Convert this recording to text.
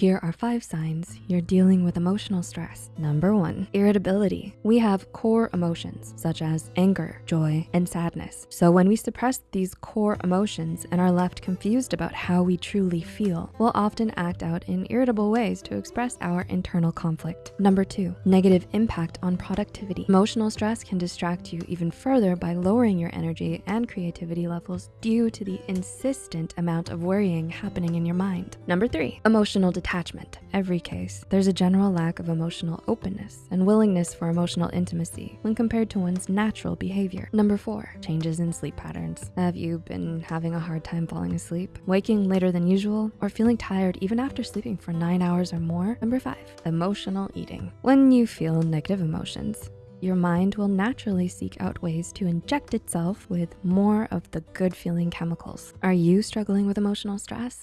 Here are five signs you're dealing with emotional stress. Number one, irritability. We have core emotions such as anger, joy, and sadness. So when we suppress these core emotions and are left confused about how we truly feel, we'll often act out in irritable ways to express our internal conflict. Number two, negative impact on productivity. Emotional stress can distract you even further by lowering your energy and creativity levels due to the insistent amount of worrying happening in your mind. Number three, emotional detachment. Attachment, every case, there's a general lack of emotional openness and willingness for emotional intimacy when compared to one's natural behavior. Number four, changes in sleep patterns. Have you been having a hard time falling asleep, waking later than usual, or feeling tired even after sleeping for nine hours or more? Number five, emotional eating. When you feel negative emotions, your mind will naturally seek out ways to inject itself with more of the good feeling chemicals. Are you struggling with emotional stress?